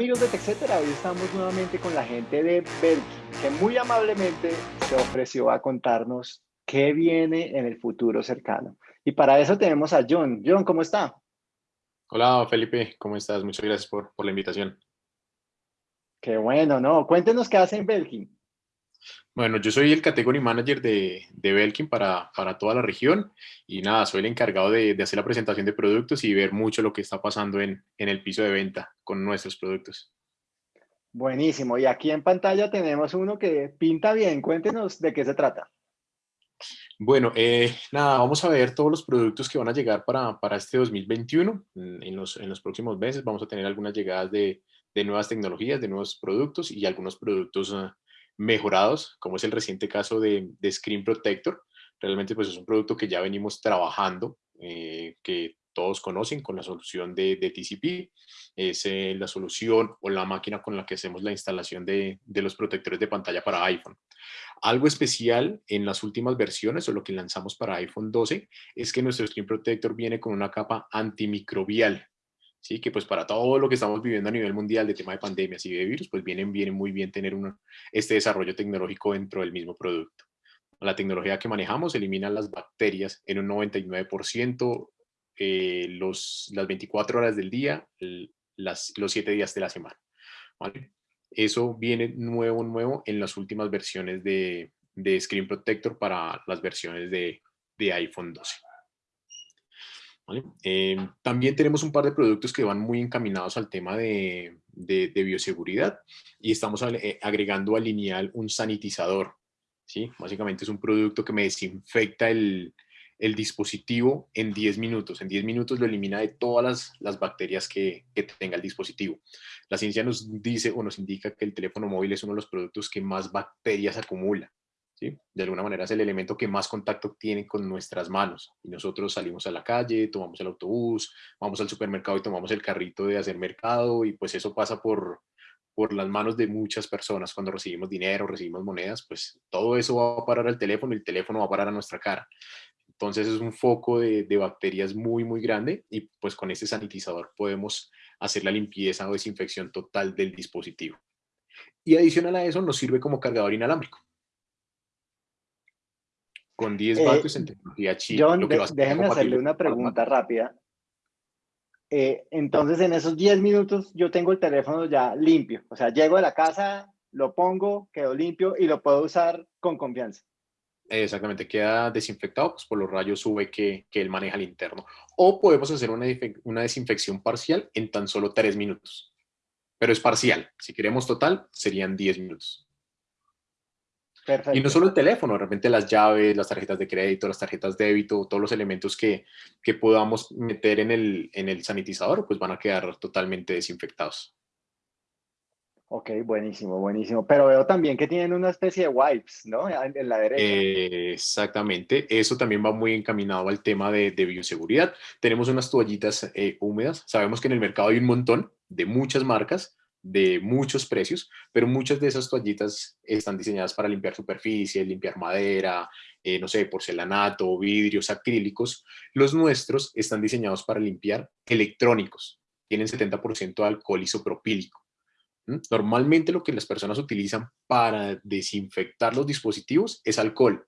amigos de TechCetera, hoy estamos nuevamente con la gente de Belkin, que muy amablemente se ofreció a contarnos qué viene en el futuro cercano. Y para eso tenemos a John. John, ¿cómo está? Hola Felipe, ¿cómo estás? Muchas gracias por, por la invitación. Qué bueno, ¿no? Cuéntenos qué hace en Belkin. Bueno, yo soy el Category Manager de, de Belkin para, para, toda la región y nada, soy el encargado de, de, hacer la presentación de productos y ver mucho lo que está pasando en, en el piso de venta con nuestros productos. Buenísimo, y aquí en pantalla tenemos uno que pinta bien, cuéntenos de qué se trata. Bueno, eh, nada, vamos a ver todos los productos que van a llegar para, para este 2021. En los, en los próximos meses vamos a tener algunas llegadas de, de nuevas tecnologías, de nuevos productos y algunos productos uh, mejorados, como es el reciente caso de, de, Screen Protector. Realmente pues es un producto que ya venimos trabajando, eh, que todos conocen con la solución de, de TCP. Es eh, la solución o la máquina con la que hacemos la instalación de, de, los protectores de pantalla para iPhone. Algo especial en las últimas versiones o lo que lanzamos para iPhone 12 es que nuestro Screen Protector viene con una capa antimicrobial. ¿Sí? que pues para todo lo que estamos viviendo a nivel mundial de tema de pandemias y de virus, pues viene, viene muy bien tener una, este desarrollo tecnológico dentro del mismo producto. La tecnología que manejamos elimina las bacterias en un 99%, eh, los, las 24 horas del día, los 7 días de la semana. Eso viene nuevo, nuevo en las últimas versiones de, de Screen Protector para las versiones de, de iPhone 12. Eh, también tenemos un par de productos que van muy encaminados al tema de, bioseguridad y estamos eh, agregando al lineal un sanitizador. ¿sí? Básicamente es un producto que me desinfecta el, dispositivo en 10 minutos. En 10 minutos lo elimina de todas las, las bacterias que, que, tenga el dispositivo. La ciencia nos dice o nos indica que el teléfono móvil es uno de los productos que más bacterias acumula. De alguna manera es el elemento que más contacto tiene con nuestras manos. Y nosotros salimos a la calle, tomamos el autobús, vamos al supermercado y tomamos el carrito de hacer mercado y pues eso pasa por, por las manos de muchas personas. Cuando recibimos dinero, recibimos monedas, pues todo eso va a parar al teléfono y el teléfono va a parar a nuestra cara. Entonces es un foco de, de bacterias muy, muy grande y pues con este sanitizador podemos hacer la limpieza o desinfección total del dispositivo. Y adicional a eso nos sirve como cargador inalámbrico con 10 eh, vatios en tecnología china. John, de, déjeme hacerle una pregunta rápida. Eh, entonces, en esos 10 minutos yo tengo el teléfono ya limpio. O sea, llego a la casa, lo pongo, quedo limpio y lo puedo usar con confianza. Exactamente, queda desinfectado pues, por los rayos UV que, que él maneja al interno. O podemos hacer una, una desinfección parcial en tan solo 3 minutos. Pero es parcial. Si queremos total, serían 10 minutos. Perfecto. Y no solo el teléfono, de repente las llaves, las tarjetas de crédito, las tarjetas de débito, todos los elementos que, que podamos meter en el, en el sanitizador, pues van a quedar totalmente desinfectados. Ok, buenísimo, buenísimo. Pero veo también que tienen una especie de wipes, ¿no? En la derecha. Eh, exactamente. Eso también va muy encaminado al tema de, de bioseguridad. Tenemos unas toallitas eh, húmedas. Sabemos que en el mercado hay un montón de muchas marcas de muchos precios, pero muchas de esas toallitas están diseñadas para limpiar superficie, limpiar madera, eh, no sé, porcelanato, vidrios, acrílicos. Los nuestros están diseñados para limpiar electrónicos. Tienen 70% de alcohol isopropílico. Normalmente lo que las personas utilizan para desinfectar los dispositivos es alcohol,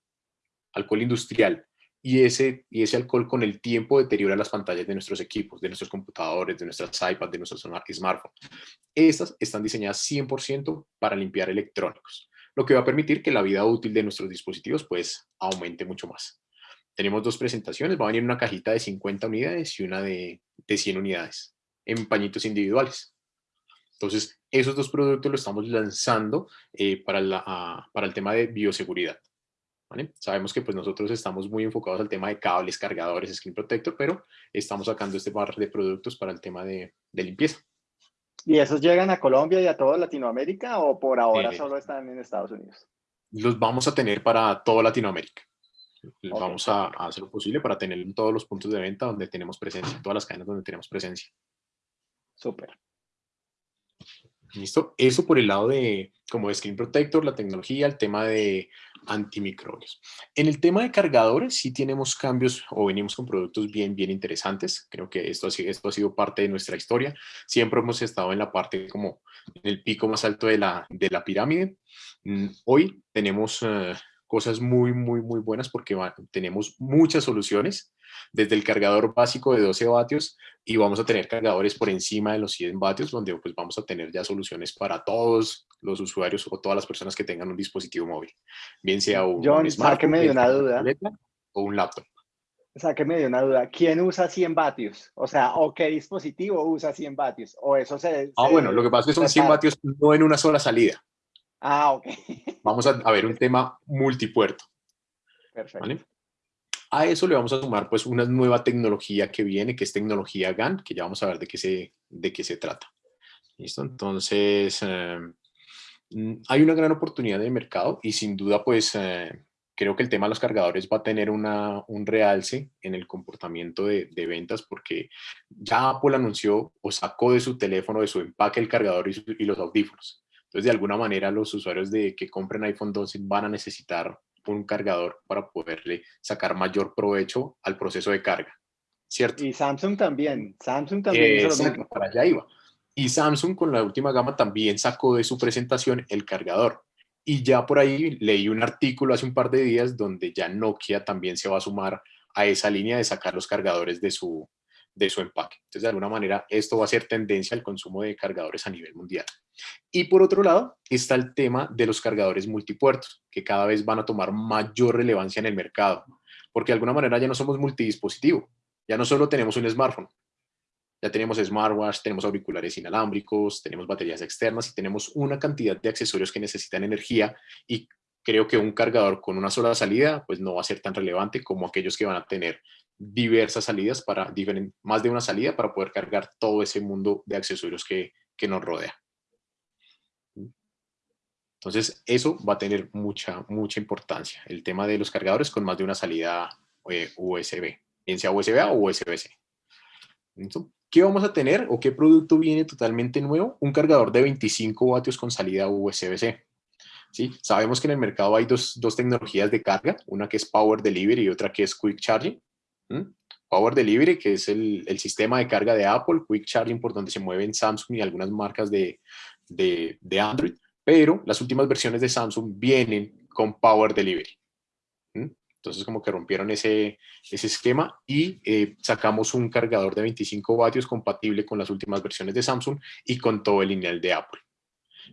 alcohol industrial, y ese, y ese alcohol con el tiempo deteriora las pantallas de nuestros equipos, de nuestros computadores, de nuestras iPads, de nuestros smartphones. Estas están diseñadas 100% para limpiar electrónicos, lo que va a permitir que la vida útil de nuestros dispositivos pues aumente mucho más. Tenemos dos presentaciones, va a venir una cajita de 50 unidades y una de, de 100 unidades en pañitos individuales. Entonces, esos dos productos los estamos lanzando eh, para, la, para el tema de bioseguridad. Sabemos que pues nosotros estamos muy enfocados al tema de cables, cargadores, screen protector, pero estamos sacando este par de productos para el tema de, de limpieza. ¿Y esos llegan a Colombia y a toda Latinoamérica o por ahora eh, solo están en Estados Unidos? Los vamos a tener para toda Latinoamérica. Okay. Vamos a, a, hacer lo posible para tener en todos los puntos de venta donde tenemos presencia, todas las cadenas donde tenemos presencia. Súper. ¿Listo? Eso por el lado de, como Screen Protector, la tecnología, el tema de antimicrobios. En el tema de cargadores sí tenemos cambios o venimos con productos bien, bien interesantes. Creo que esto, esto ha sido parte de nuestra historia. Siempre hemos estado en la parte como en el pico más alto de la, de la pirámide. Mm, hoy tenemos eh, cosas muy, muy, muy buenas porque tenemos muchas soluciones desde el cargador básico de 12 vatios y vamos a tener cargadores por encima de los 100 vatios, donde pues vamos a tener ya soluciones para todos los usuarios o todas las personas que tengan un dispositivo móvil, bien sea un, John, sáqueme de una duda. o un laptop. Sáqueme de una duda. ¿Quién usa 100 vatios? O sea, ¿o qué dispositivo usa 100 vatios? ¿O eso se...? Ah, bueno, lo que pasa es que son 100 vatios no en una sola salida. Ah, ok. Vamos a, a ver un tema multipuerto. Perfecto. A eso le vamos a sumar pues una nueva tecnología que viene, que es tecnología GAN, que ya vamos a ver de qué se, de qué se trata. ¿Listo? Entonces, em, mm, hay una gran oportunidad de mercado y sin duda pues eh, creo que el tema de los cargadores va a tener una, un realce en el comportamiento de, de, ventas porque ya Apple anunció o sacó de su teléfono, de su empaque el cargador y, y los audífonos. Entonces, de alguna manera, los usuarios de que compren iPhone 12 van a necesitar un cargador para poderle sacar mayor provecho al proceso de carga, ¿cierto? Y Samsung también, Samsung también para allá iba. Y Samsung con la última gama también sacó de su presentación el cargador. Y ya por ahí leí un artículo hace un par de días donde ya Nokia también se va a sumar a esa línea de sacar los cargadores de su, de su empaque. Entonces, de alguna manera, esto va a ser tendencia al consumo de cargadores a nivel mundial. Y por otro lado, está el tema de los cargadores multipuertos, que cada vez van a tomar mayor relevancia en el mercado, porque de alguna manera ya no somos multidispositivo, ya no solo tenemos un smartphone, ya tenemos smartwatch, tenemos auriculares inalámbricos, tenemos baterías externas y tenemos una cantidad de accesorios que necesitan energía y creo que un cargador con una sola salida pues no va a ser tan relevante como aquellos que van a tener diversas salidas para más de una salida para poder cargar todo ese mundo de accesorios que, que nos rodea. Entonces, eso va a tener mucha, mucha importancia, el tema de los cargadores con más de una salida eh, USB, bien sea USB-A o USB-C. ¿Qué vamos a tener o qué producto viene totalmente nuevo? Un cargador de 25 vatios con salida USB-C. ¿Sí? Sabemos que en el mercado hay dos, dos, tecnologías de carga, una que es Power Delivery y otra que es Quick Charging. Power Delivery, que es el, el, sistema de carga de Apple, Quick Charging, por donde se mueven Samsung y algunas marcas de, de, de Android pero las últimas versiones de Samsung vienen con Power Delivery. Entonces como que rompieron ese, ese esquema y eh, sacamos un cargador de 25 vatios compatible con las últimas versiones de Samsung y con todo el lineal de Apple.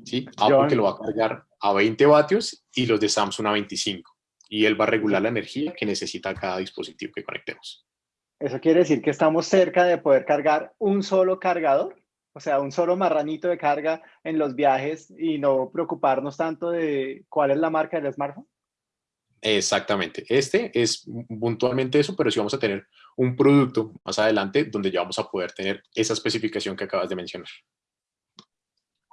¿Sí? Apple que lo va a cargar a 20 vatios y los de Samsung a 25. Y él va a regular la energía que necesita cada dispositivo que conectemos. ¿Eso quiere decir que estamos cerca de poder cargar un solo cargador? O sea, un solo marranito de carga en los viajes y no preocuparnos tanto de cuál es la marca del smartphone. Exactamente. Este es puntualmente eso, pero sí vamos a tener un producto más adelante donde ya vamos a poder tener esa especificación que acabas de mencionar.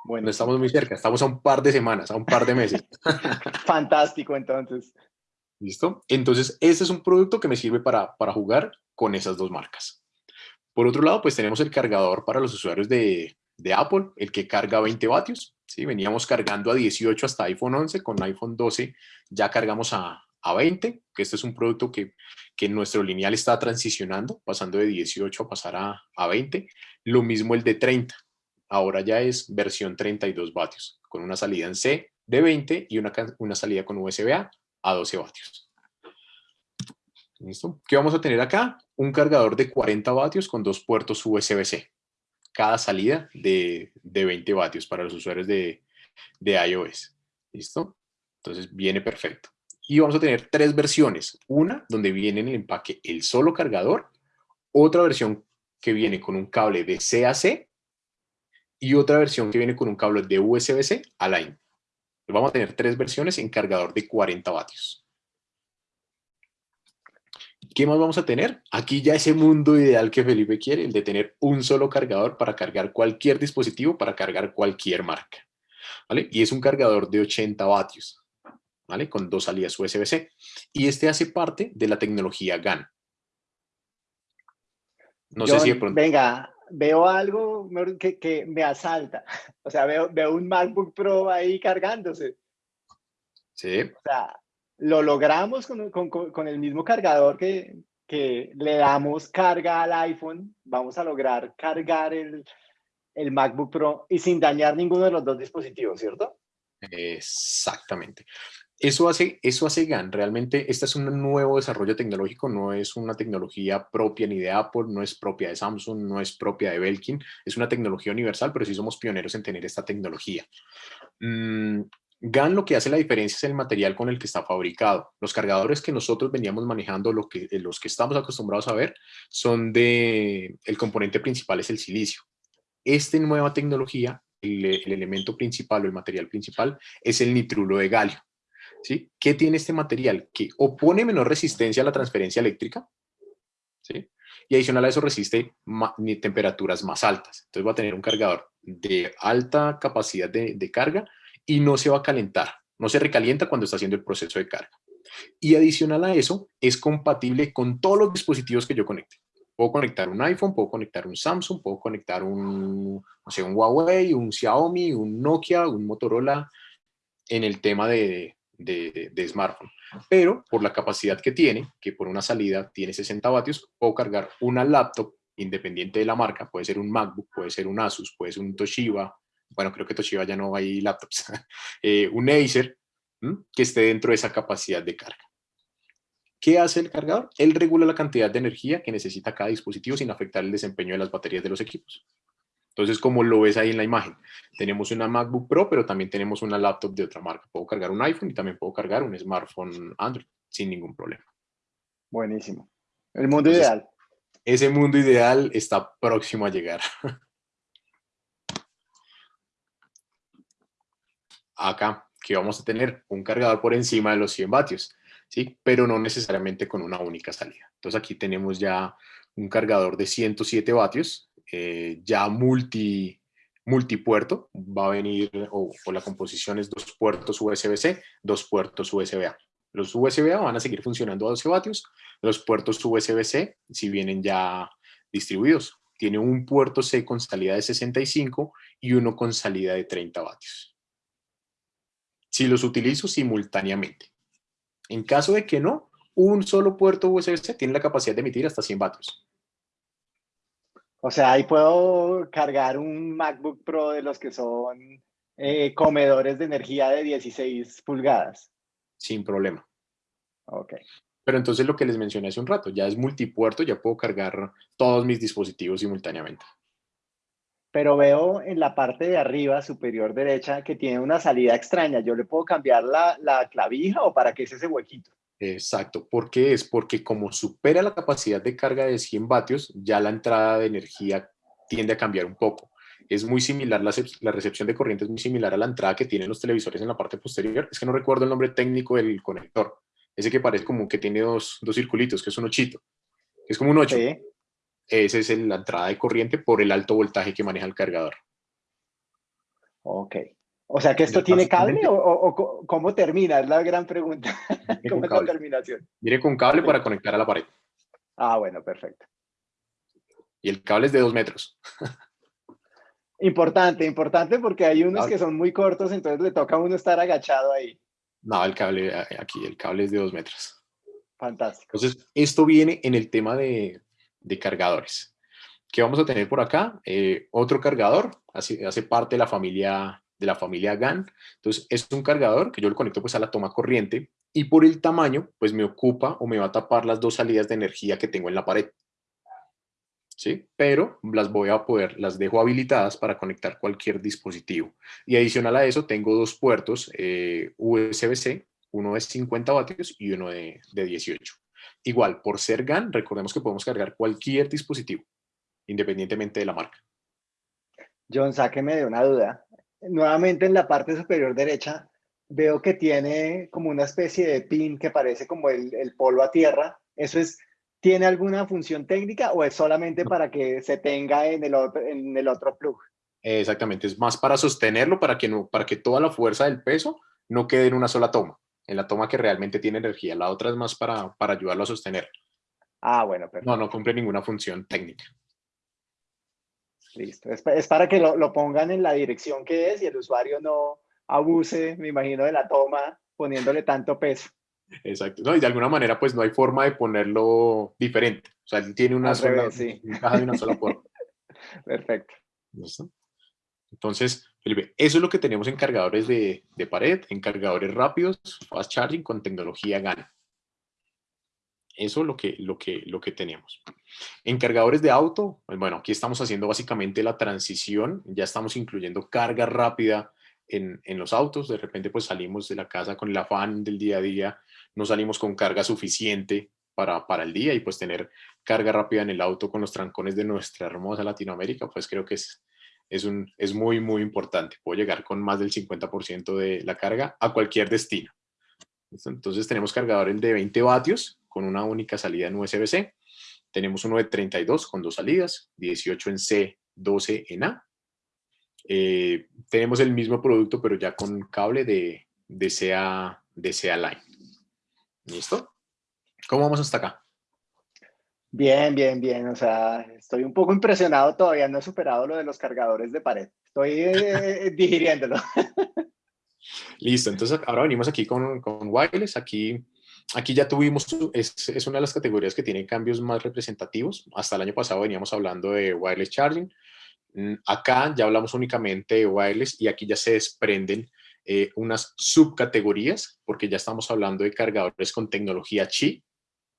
Bueno, estamos muy cerca, estamos a un par de semanas, a un par de meses. Fantástico, entonces. ¿Listo? Entonces, este es un producto que me sirve para, para jugar con esas dos marcas. Por otro lado, pues tenemos el cargador para los usuarios de, Apple, el que carga 20 vatios. ¿sí? Veníamos cargando a 18 hasta iPhone 11, con iPhone 12 ya cargamos a, 20, que este es un producto que, que nuestro lineal está transicionando, pasando de 18 a pasar a, a 20. Lo mismo el de 30, ahora ya es versión 32 vatios, con una salida en C de 20 y una, una salida con USB-A a 12 vatios. ¿Listo? ¿Qué vamos a tener acá? Un cargador de 40 vatios con dos puertos USB-C. Cada salida de, 20 vatios para los usuarios de, de iOS. ¿Listo? Entonces viene perfecto. Y vamos a tener tres versiones. Una donde viene en el empaque el solo cargador. Otra versión que viene con un cable de C a C. Y otra versión que viene con un cable de USB-C a Line. Vamos a tener tres versiones en cargador de 40 vatios. ¿Qué más vamos a tener? Aquí ya ese mundo ideal que Felipe quiere, el de tener un solo cargador para cargar cualquier dispositivo, para cargar cualquier marca. ¿Vale? Y es un cargador de 80 vatios, ¿vale? Con dos salidas USB-C. Y este hace parte de la tecnología GAN. No sé si de pronto... Venga, veo algo que, que, me asalta. O sea, veo, veo un MacBook Pro ahí cargándose. Sí. O sea, lo logramos con, con, con el mismo cargador que, que, le damos carga al iPhone. Vamos a lograr cargar el, el MacBook Pro y sin dañar ninguno de los dos dispositivos, ¿cierto? Exactamente. Eso hace, eso hace GAN. Realmente este es un nuevo desarrollo tecnológico, no es una tecnología propia ni de Apple, no es propia de Samsung, no es propia de Belkin, es una tecnología universal, pero sí somos pioneros en tener esta tecnología. Mm, GAN lo que hace la diferencia es el material con el que está fabricado. Los cargadores que nosotros veníamos manejando, lo que, los que estamos acostumbrados a ver, son de, el componente principal es el silicio. Esta nueva tecnología, el, el elemento principal o el material principal es el nitrulo de galio. ¿Sí? ¿Qué tiene este material? Que opone menor resistencia a la transferencia eléctrica, ¿sí? Y adicional a eso resiste temperaturas más altas. Entonces va a tener un cargador de alta capacidad de, carga y no se va a calentar, no se recalienta cuando está haciendo el proceso de carga. Y adicional a eso, es compatible con todos los dispositivos que yo conecte. Puedo conectar un iPhone, puedo conectar un Samsung, puedo conectar un, no sé, un Huawei, un Xiaomi, un Nokia, un Motorola, en el tema de, de, smartphone. Pero por la capacidad que tiene, que por una salida tiene 60 vatios, puedo cargar una laptop independiente de la marca, puede ser un MacBook, puede ser un Asus, puede ser un Toshiba, bueno, creo que Toshiba ya no hay laptops, eh, un Acer, que esté dentro de esa capacidad de carga. ¿Qué hace el cargador? Él regula la cantidad de energía que necesita cada dispositivo sin afectar el desempeño de las baterías de los equipos. Entonces, como lo ves ahí en la imagen, tenemos una MacBook Pro, pero también tenemos una laptop de otra marca. Puedo cargar un iPhone y también puedo cargar un smartphone Android sin ningún problema. Buenísimo. El mundo ideal. Ese mundo ideal está próximo a llegar. Acá, que vamos a tener un cargador por encima de los 100 vatios, ¿sí? Pero no necesariamente con una única salida. Entonces aquí tenemos ya un cargador de 107 vatios, eh, ya multi, multipuerto, va a venir, o, la composición es dos puertos USB-C, dos puertos USB-A. Los USB-A van a seguir funcionando a 12 vatios, los puertos USB-C si vienen ya distribuidos. Tiene un puerto C con salida de 65 y uno con salida de 30 vatios. Si los utilizo simultáneamente. En caso de que no, un solo puerto USB-C tiene la capacidad de emitir hasta 100 vatios. O sea, ahí puedo cargar un MacBook Pro de los que son eh, comedores de energía de 16 pulgadas. Sin problema. Ok. Pero entonces lo que les mencioné hace un rato, ya es multipuerto, ya puedo cargar todos mis dispositivos simultáneamente. Pero veo en la parte de arriba, superior derecha, que tiene una salida extraña. ¿Yo le puedo cambiar la, la clavija o para qué es ese huequito? Exacto. ¿Por qué? Es porque como supera la capacidad de carga de 100 vatios, ya la entrada de energía tiende a cambiar un poco. Es muy similar, la, la, recepción de corriente es muy similar a la entrada que tienen los televisores en la parte posterior. Es que no recuerdo el nombre técnico del conector. Ese que parece como que tiene dos, dos circulitos, que es un ochito. Es como un 8. Sí. Esa es la entrada de corriente por el alto voltaje que maneja el cargador. Ok. O sea que esto tiene cable o, cómo termina, es la gran pregunta. ¿Cómo es la terminación? Mire con cable para conectar a la pared. Ah, bueno, perfecto. Y el cable es de dos metros. Importante, importante porque hay unos que son muy cortos, entonces le toca a uno estar agachado ahí. No, el cable eh, aquí, el cable es de dos metros. Fantástico. Entonces, esto viene en el tema de, cargadores. ¿Qué vamos a tener por acá? Eh, otro cargador, hace, hace parte de la familia de la familia GAN. Entonces, es un cargador que yo lo conecto pues a la toma corriente y por el tamaño, pues me ocupa o me va a tapar las dos salidas de energía que tengo en la pared. ¿Sí? Pero las voy a poder, las dejo habilitadas para conectar cualquier dispositivo. Y adicional a eso, tengo dos puertos eh, USB-C, uno de 50 vatios y uno de, de 18. Igual, por ser GAN, recordemos que podemos cargar cualquier dispositivo, independientemente de la marca. John, sáqueme de una duda nuevamente en la parte superior derecha veo que tiene como una especie de pin que parece como el, el polo a tierra. ¿Eso es, tiene alguna función técnica o es solamente para que se tenga en el otro, en el otro plug? Exactamente, es más para sostenerlo, para que, no, para que toda la fuerza del peso no quede en una sola toma, en la toma que realmente tiene energía. La otra es más para, para ayudarlo a sostener. Ah, bueno, perfecto. No, no cumple ninguna función técnica. Listo. Es, para que lo, lo, pongan en la dirección que es y el usuario no abuse, me imagino, de la toma poniéndole tanto peso. Exacto. No, y de alguna manera, pues no hay forma de ponerlo diferente. O sea, tiene una sola, sí. de una sola forma. Perfecto. Entonces, Felipe, eso es lo que tenemos en cargadores de, de pared, en cargadores rápidos, fast charging con tecnología GAN. Eso es lo que, lo que, lo que tenemos. En cargadores de auto, pues bueno, aquí estamos haciendo básicamente la transición, ya estamos incluyendo carga rápida en, en, los autos, de repente pues salimos de la casa con el afán del día a día, no salimos con carga suficiente para, para el día y pues tener carga rápida en el auto con los trancones de nuestra hermosa Latinoamérica, pues creo que es, es, un, es muy, muy importante. Puedo llegar con más del 50% de la carga a cualquier destino. Entonces tenemos cargadores de 20 vatios con una única salida en USB-C. Tenemos uno de 32 con dos salidas, 18 en C, 12 en A. Eh, tenemos el mismo producto, pero ya con cable de, de, CA, de CA Line. ¿Listo? ¿Cómo vamos hasta acá? Bien, bien, bien. O sea, estoy un poco impresionado todavía. No he superado lo de los cargadores de pared. Estoy eh, digiriéndolo. Listo. Entonces, ahora venimos aquí con, con wireless. Aquí, aquí ya tuvimos, es, es, una de las categorías que tiene cambios más representativos. Hasta el año pasado veníamos hablando de wireless charging. Mm, acá ya hablamos únicamente de wireless y aquí ya se desprenden eh, unas subcategorías porque ya estamos hablando de cargadores con tecnología Qi,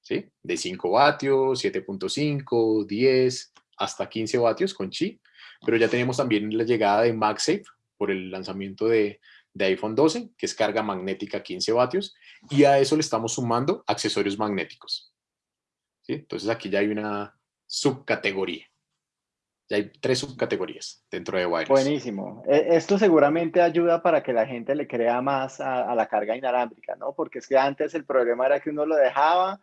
¿sí? de 5 vatios, 7.5, 10, hasta 15 vatios con Qi, pero ya tenemos también la llegada de MagSafe por el lanzamiento de, de iPhone 12, que es carga magnética 15 vatios, y a eso le estamos sumando accesorios magnéticos. ¿sí? Entonces aquí ya hay una subcategoría. Ya hay tres subcategorías dentro de wireless. Buenísimo. E, esto seguramente ayuda para que la gente le crea más a, la carga inalámbrica, ¿no? Porque es que antes el problema era que uno lo dejaba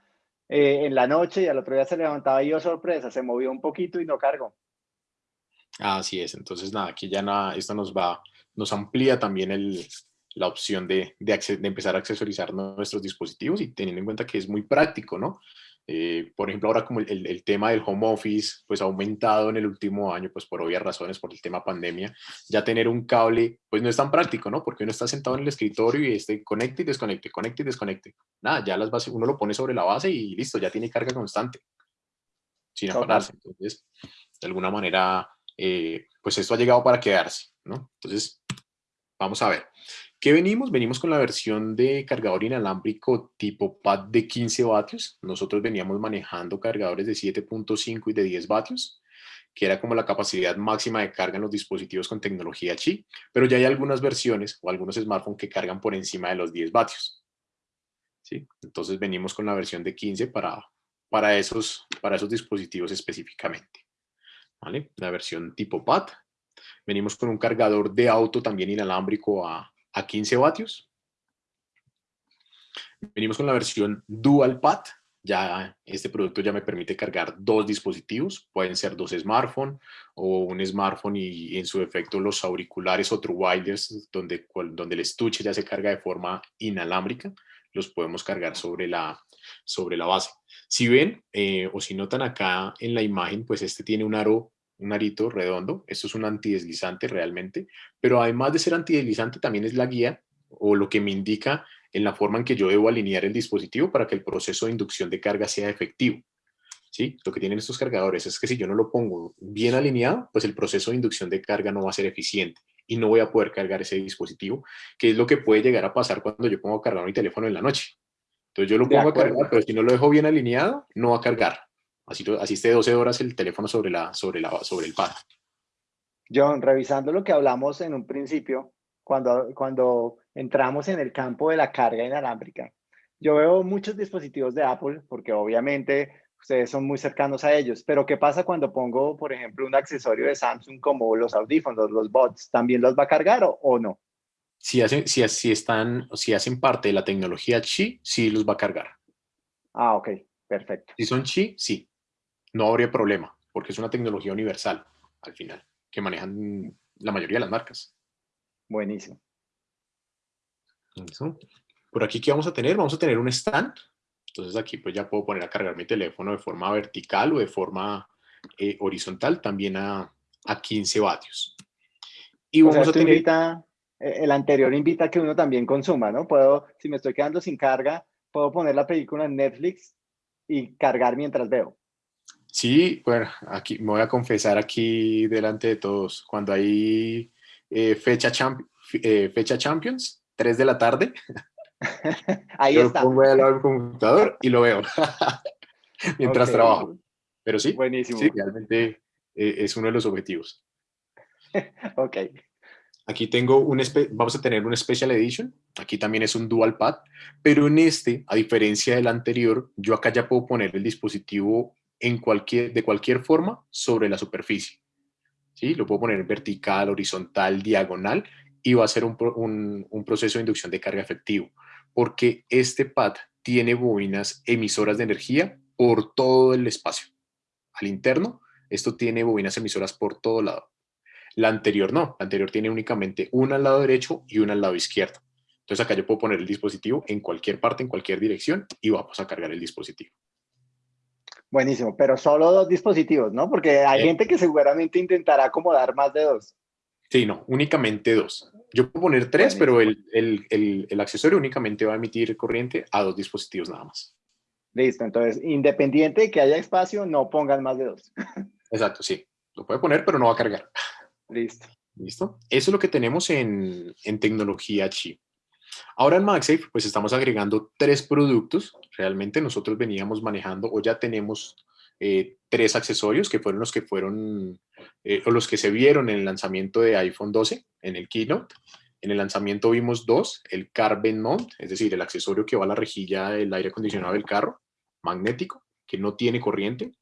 eh, en la noche y al otro día se levantaba y yo, oh, sorpresa, se movió un poquito y no cargo. Así es. Entonces, nada, aquí ya nada, esto nos va, nos amplía también el, la opción de, de, de, empezar a accesorizar nuestros dispositivos y teniendo en cuenta que es muy práctico, ¿no? Eh, por ejemplo, ahora como el, el, tema del home office, pues ha aumentado en el último año, pues por obvias razones, por el tema pandemia, ya tener un cable, pues no es tan práctico, ¿no? Porque uno está sentado en el escritorio y este conecte y desconecte, conecte y desconecte. Nada, ya las bases, uno lo pone sobre la base y listo, ya tiene carga constante, sin afanarse. Entonces, de alguna manera, eh, pues esto ha llegado para quedarse, ¿no? Entonces, vamos a ver. ¿Qué venimos? Venimos con la versión de cargador inalámbrico tipo pad de 15 vatios. Nosotros veníamos manejando cargadores de 7.5 y de 10 vatios, que era como la capacidad máxima de carga en los dispositivos con tecnología Qi, pero ya hay algunas versiones o algunos smartphones que cargan por encima de los 10 vatios. ¿Sí? Entonces venimos con la versión de 15 para, para, esos, para esos dispositivos específicamente. ¿Vale? La versión tipo pad. Venimos con un cargador de auto también inalámbrico a, a 15 vatios. Venimos con la versión Dual Pad. Ya este producto ya me permite cargar dos dispositivos. Pueden ser dos smartphones o un smartphone y, en su efecto los auriculares o true donde, donde el estuche ya se carga de forma inalámbrica. Los podemos cargar sobre la, sobre la base. Si ven eh, o si notan acá en la imagen, pues este tiene un aro un arito redondo. Esto es un antideslizante realmente, pero además de ser antideslizante también es la guía o lo que me indica en la forma en que yo debo alinear el dispositivo para que el proceso de inducción de carga sea efectivo. ¿Sí? Lo que tienen estos cargadores es que si yo no lo pongo bien alineado, pues el proceso de inducción de carga no va a ser eficiente y no voy a poder cargar ese dispositivo, que es lo que puede llegar a pasar cuando yo pongo a cargar mi teléfono en la noche. Entonces yo lo pongo a cargar, pero si no lo dejo bien alineado, no va a cargar. Así, así esté 12 horas el teléfono sobre, la, sobre, la, sobre el pad. John, revisando lo que hablamos en un principio, cuando, cuando entramos en el campo de la carga inalámbrica, yo veo muchos dispositivos de Apple, porque obviamente ustedes son muy cercanos a ellos, pero ¿qué pasa cuando pongo, por ejemplo, un accesorio de Samsung como los audífonos, los bots? ¿También los va a cargar o, o no? Si hacen, si, si, están, si hacen parte de la tecnología Qi, sí los va a cargar. Ah, ok, perfecto. Si son Qi, sí no habría problema, porque es una tecnología universal al final, que manejan la mayoría de las marcas. Buenísimo. Por aquí, ¿qué vamos a tener? Vamos a tener un stand. Entonces aquí pues ya puedo poner a cargar mi teléfono de forma vertical o de forma eh, horizontal. También a, a 15 vatios. Y vamos a tener... Invita, eh, el anterior invita a que uno también consuma, ¿no? Puedo, si me estoy quedando sin carga, puedo poner la película en Netflix y cargar mientras veo. Sí, bueno, aquí me voy a confesar aquí delante de todos, cuando hay eh, fecha, eh, fecha Champions, 3 de la tarde, Ahí está. Lo pongo al lado del computador y lo veo mientras trabajo. Pero sí, Buenísimo. sí, realmente eh, es uno de los objetivos. ok. Aquí tengo un, vamos a tener un Special Edition, aquí también es un Dual Pad, pero en este, a diferencia del anterior, yo acá ya puedo poner el dispositivo en cualquier, de cualquier forma sobre la superficie. ¿Sí? Lo puedo poner vertical, horizontal, diagonal, y va a ser un, un, un proceso de inducción de carga efectivo porque este pad tiene bobinas emisoras de energía por todo el espacio. Al interno, esto tiene bobinas emisoras por todo lado. La anterior no, la anterior tiene únicamente una al lado derecho y una al lado izquierdo. Entonces acá yo puedo poner el dispositivo en cualquier parte, en cualquier dirección y vamos a cargar el dispositivo. Buenísimo, pero solo dos dispositivos, ¿no? Porque hay eh. gente que seguramente intentará acomodar más de dos. Sí, no, únicamente dos. Yo puedo poner tres, pero el, el, el, accesorio únicamente va a emitir corriente a dos dispositivos nada más. Listo, entonces, independiente de que haya espacio, no pongan más de dos. Exacto, sí. Lo puede poner, pero no va a cargar. Listo. ¿Listo? Eso es lo que tenemos en, en tecnología chip. Ahora en MagSafe, pues estamos agregando tres productos. Realmente nosotros veníamos manejando o ya tenemos eh, tres accesorios que fueron los que fueron eh, o los que se vieron en el lanzamiento de iPhone 12 en el keynote. En el lanzamiento vimos dos, el Carbon Mount, es decir, el accesorio que va a la rejilla del aire acondicionado del carro, magnético, que no tiene corriente.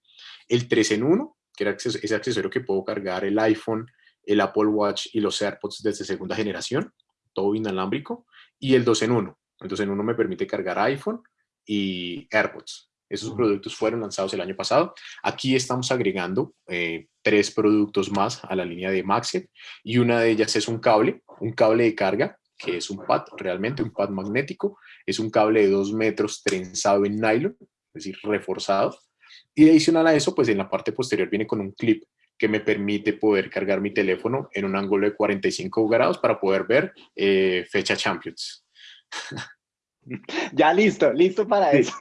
El 3 en 1, que era ese accesorio que puedo cargar el iPhone, el Apple Watch y los AirPods desde segunda generación, todo inalámbrico. Y el 2 en 1. El 2 en 1 me permite cargar iPhone y AirPods. Esos productos fueron lanzados el año pasado. Aquí estamos agregando eh, tres productos más a la línea de Maxet y una de ellas es un cable, un cable de carga, que es un pad, realmente un pad magnético. Es un cable de dos metros trenzado en nylon, es decir, reforzado. Y adicional a eso, pues en la parte posterior viene con un clip que me permite poder cargar mi teléfono en un ángulo de 45 grados para poder ver eh, fecha Champions. Ya listo, listo para eso.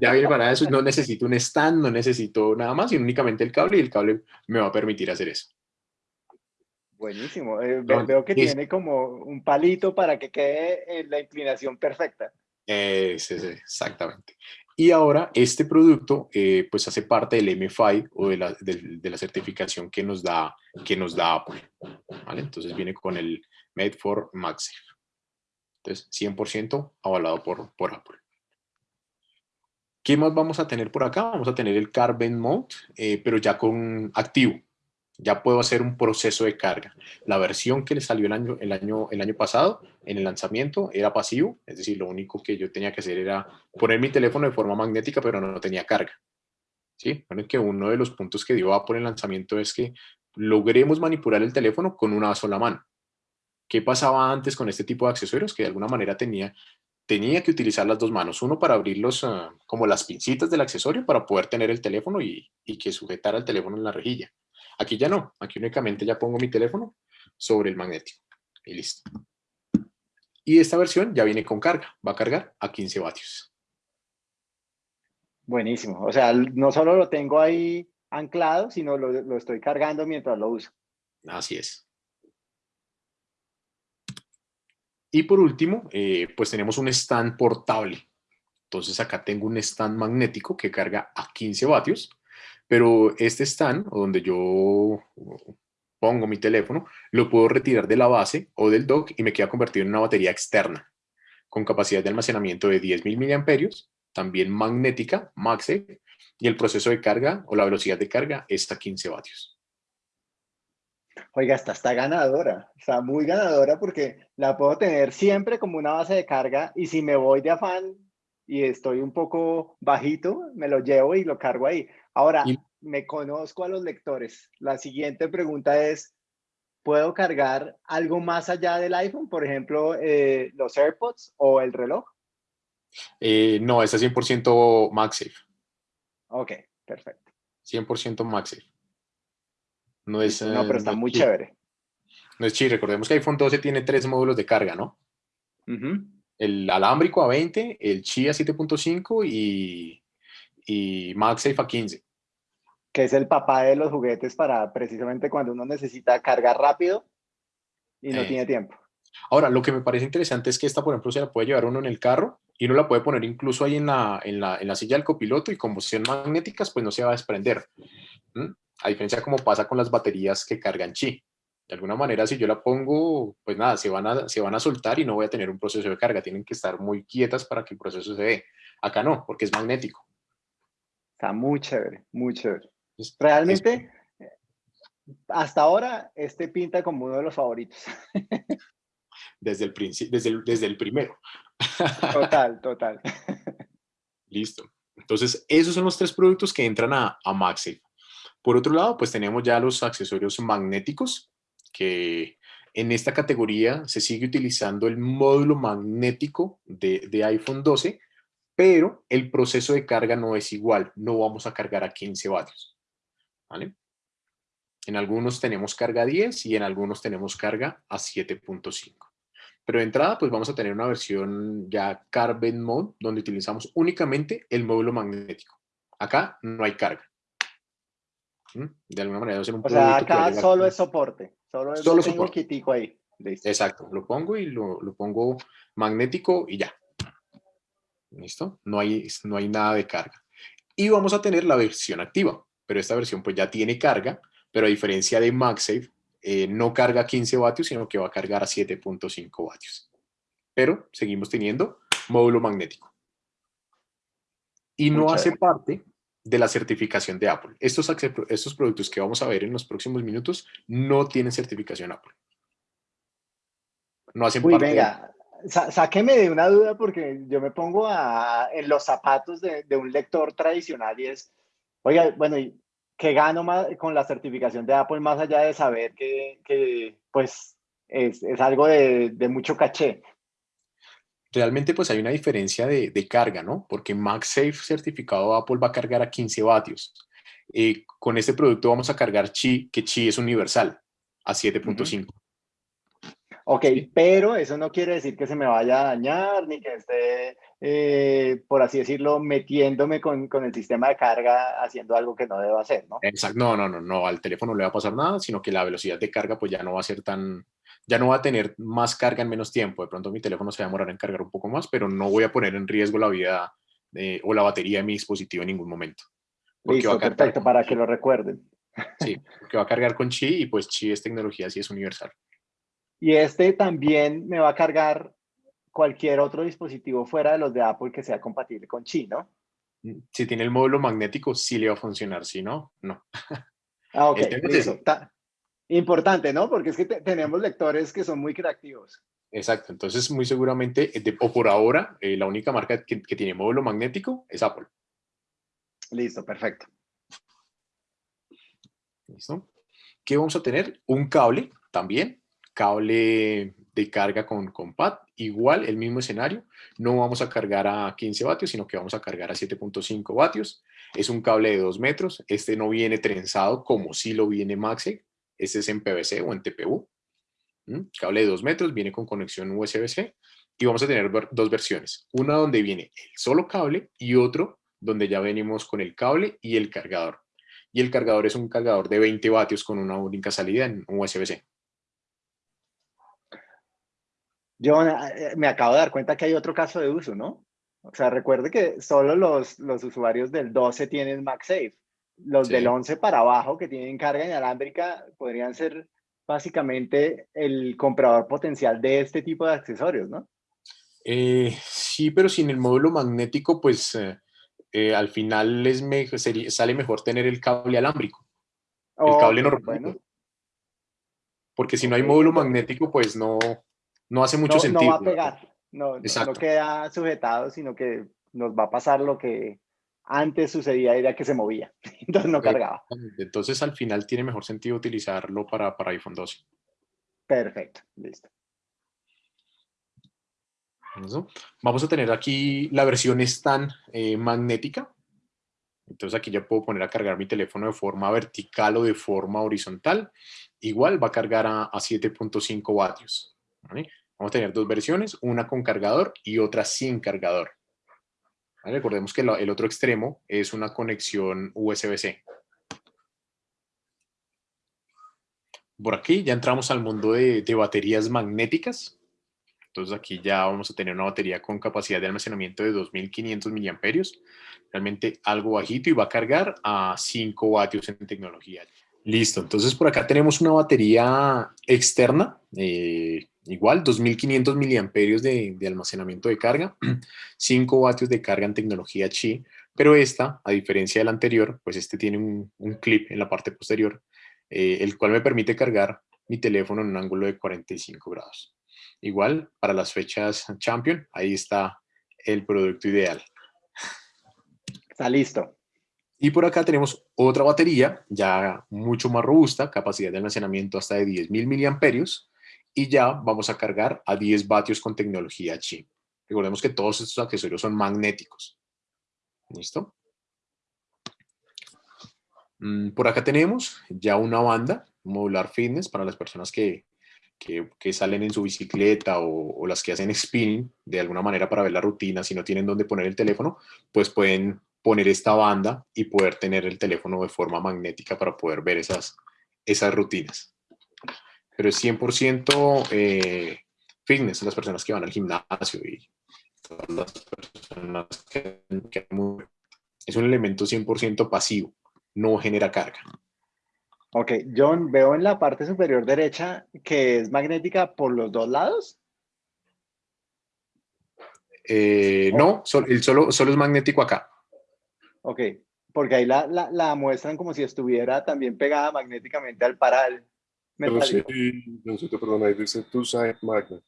Ya viene para eso, no necesito un stand, no necesito nada más, sino únicamente el cable y el cable me va a permitir hacer eso. Buenísimo, eh, veo que tiene como un palito para que quede en la inclinación perfecta. Sí, exactamente. Y ahora este producto eh, pues hace parte del MFI o de la, de, la, certificación que nos da, que nos da Apple. ¿vale? Entonces viene con el Made for MagSafe. Entonces, 100% avalado por, por Apple. ¿Qué más vamos a tener por acá? Vamos a tener el Carbon Mode, eh, pero ya con activo. Ya puedo hacer un proceso de carga. La versión que le salió el año, el, año, el año pasado en el lanzamiento era pasivo, es decir, lo único que yo tenía que hacer era poner mi teléfono de forma magnética, pero no, tenía carga. ¿Sí? Bueno, que uno de los puntos que dio Apple en el lanzamiento es que logremos manipular el teléfono con una sola mano. ¿Qué pasaba antes con este tipo de accesorios? Que de alguna manera tenía, tenía que utilizar las dos manos. Uno para abrirlos ah, como las pincitas del accesorio para poder tener el teléfono y, y que sujetara el teléfono en la rejilla. Aquí ya no. Aquí únicamente ya pongo mi teléfono sobre el magnético. Y listo. Y esta versión ya viene con carga. Va a cargar a 15 vatios. Buenísimo. O sea, no solo lo tengo ahí anclado, sino lo, lo estoy cargando mientras lo uso. Así es. Y por último, eh, pues tenemos un stand portable. Entonces acá tengo un stand magnético que carga a 15 vatios, pero este stand, donde yo pongo mi teléfono, lo puedo retirar de la base o del dock y me queda convertido en una batería externa con capacidad de almacenamiento de 10.000 mAh, también magnética, MagSafe, y el proceso de carga o la velocidad de carga está a 15 vatios. Oiga, esta está ganadora, está muy ganadora porque la puedo tener siempre como una base de carga y si me voy de afán y estoy un poco bajito, me lo llevo y lo cargo ahí. Ahora, me conozco a los lectores. La siguiente pregunta es, ¿puedo cargar algo más allá del iPhone? Por ejemplo, eh, los AirPods o el reloj. Eh, no, es 100% MagSafe. Ok, perfecto. 100% MagSafe. No, es, no pero está no muy chi. chévere. No es chi. Recordemos que iPhone 12 tiene tres módulos de carga, ¿no? El alámbrico a 20, el Qi a 7.5 y, y MagSafe a 15. Que es el papá de los juguetes para precisamente cuando uno necesita cargar rápido y no Eh, tiene tiempo. Ahora, lo que me parece interesante es que esta, por ejemplo, se la puede llevar uno en el carro y uno la puede poner incluso ahí en la, en la, en la silla del copiloto y como son magnéticas, pues no se va a desprender. ¿m? A diferencia como pasa con las baterías que cargan chi. De alguna manera, si yo la pongo, pues nada, se van, a, se van a soltar y no voy a tener un proceso de carga. Tienen que estar muy quietas para que el proceso se dé. Acá no, porque es magnético. Está muy chévere, muy chévere. Realmente, hasta ahora, este pinta como uno de los favoritos. desde el, desde el, desde el primero. Total, total. Listo. Entonces, esos son los tres productos que entran a, a MagSafe. Por otro lado, pues tenemos ya los accesorios magnéticos, que en esta categoría se sigue utilizando el módulo magnético de, de iPhone 12, pero el proceso de carga no es igual. No vamos a cargar a 15 vatios. ¿vale? En algunos tenemos carga 10 y en algunos tenemos carga a 7.5. Pero de entrada, pues vamos a tener una versión ya Carbon Mode, donde utilizamos únicamente el módulo magnético. Acá no hay carga. ¿Mm? De alguna manera va a ser un O sea, a acá solo es soporte. Solo, es- Solo soporte. ahí. Listo. Exacto, lo pongo y lo, lo pongo magnético y ya. ¿Listo? No hay, no hay nada de carga. Y vamos a tener la versión activa, pero esta versión pues ya tiene carga, pero a diferencia de MagSafe, eh, no carga 15 vatios, sino que va a cargar a 7.5 vatios. Pero seguimos teniendo módulo magnético. Y no hace parte de la certificación de Apple. Estos, estos productos que vamos a ver en los próximos minutos no tienen certificación Apple. No hacen Uy, parte venga, sa- sáqueme de una duda porque yo me pongo a, en los zapatos de, de un lector tradicional y es, oiga, bueno, ¿y qué gano más con la certificación de Apple más allá de saber que, que, pues es, es algo de, de mucho caché? realmente pues hay una diferencia de, de carga, ¿no? Porque MagSafe certificado Apple va a cargar a 15 vatios. Eh, con este producto vamos a cargar Qi, que Qi es universal, a 7.5. Ok, Sí. pero eso no quiere decir que se me vaya a dañar ni que esté, eh, por así decirlo, metiéndome con, con el sistema de carga haciendo algo que no debo hacer, ¿no? Exacto. No, no, no, no, al teléfono no le va a pasar nada, sino que la velocidad de carga pues ya no va a ser tan, ya no va a tener más carga en menos tiempo. De pronto mi teléfono se va a demorar en cargar un poco más, pero no voy a poner en riesgo la vida eh, o la batería de mi dispositivo en ningún momento. Porque va Listo, a cargar perfecto, con para que lo recuerden. Sí, porque va a cargar con Qi y pues Qi es tecnología, sí es universal. Y este también me va a cargar cualquier otro dispositivo fuera de los de Apple que sea compatible con Qi, ¿no? Si tiene el módulo magnético, sí le va a funcionar. Si no, no. Ah, ok, El tema es listo. ese. Ta- Importante, ¿no? Porque es que te- tenemos lectores que son muy creativos. Exacto. Entonces, muy seguramente, eh, de- o por ahora, eh, la única marca que, que tiene módulo magnético es Apple. Listo, perfecto. ¿Listo? ¿Qué vamos a tener? Un cable también, cable de carga con, con pad, igual el mismo escenario. No vamos a cargar a 15 vatios, sino que vamos a cargar a 7.5 vatios. Es un cable de 2 metros. Este no viene trenzado como si lo viene MagSafe. Este es en PVC o en TPU. ¿Mm? Cable de 2 metros, viene con conexión USB-C. Y vamos a tener dos versiones. Una donde viene el solo cable y otro donde ya venimos con el cable y el cargador y el cargador es un cargador de 20 vatios con una única salida en USB-C. Yo eh, me acabo de dar cuenta que hay otro caso de uso, ¿no? O sea, recuerde que solo los, los usuarios del 12 tienen MagSafe. Los Sí. del 11 para abajo que tienen carga inalámbrica podrían ser básicamente el comprador potencial de este tipo de accesorios, ¿no? Eh, sí, pero sin el módulo magnético, pues eh, eh, al final es me- sería- sale mejor tener el cable alámbrico, el cable normal. bueno, porque si no hay módulo magnético, pues no, no hace mucho no, no sentido. va a pegar, no, no- queda sujetado, sino que nos va a pasar lo que antes sucedía, era que se movía, entonces no cargaba. Entonces al final tiene mejor sentido utilizarlo para, para iPhone 12. Perfecto, listo. Vamos a tener aquí la versión stand eh, magnética. Entonces aquí ya puedo poner a cargar mi teléfono de forma vertical o de forma horizontal. Igual va a cargar a, 7.5 vatios. Vamos a tener dos versiones, una con cargador y otra sin cargador. Recordemos que el otro extremo es una conexión USB-C. Por aquí ya entramos al mundo de, baterías magnéticas. Entonces aquí ya vamos a tener una batería con capacidad de almacenamiento de 2500 miliamperios. Realmente algo bajito y va a cargar a 5 vatios en tecnología. Listo, entonces por acá tenemos una batería externa, eh, igual 2500 miliamperios de, de, almacenamiento de carga, 5 vatios de carga en tecnología Qi, pero esta, a diferencia del anterior, pues este tiene un, un clip en la parte posterior eh, el cual me permite cargar mi teléfono en un ángulo de 45 grados. Igual, para las fechas Champion, ahí está el producto ideal. Está listo. Y por acá tenemos otra batería, ya mucho más robusta, capacidad de almacenamiento hasta de 10.000 miliamperios, y ya vamos a cargar a 10 vatios con tecnología Qi. Recordemos que todos estos accesorios son magnéticos. ¿Listo? Mm, por acá tenemos ya una banda, modular fitness, para las personas que, que, salen en su bicicleta o, las que hacen spinning de alguna manera para ver la rutina, si no tienen dónde poner el teléfono, pues pueden poner esta banda y poder tener el teléfono de forma magnética para poder ver esas, esas rutinas. Pero es 100% eh, fitness, las personas que van al gimnasio y todas las personas que, que es un elemento 100% pasivo no genera carga. Ok, John, veo en la parte superior derecha que es magnética por los dos lados. Eh, no, solo, solo, solo es magnético acá. Ok, porque ahí la, la, muestran como si estuviera también pegada magnéticamente al paral. Pero sí, perdón, ahí dice two-side magnet.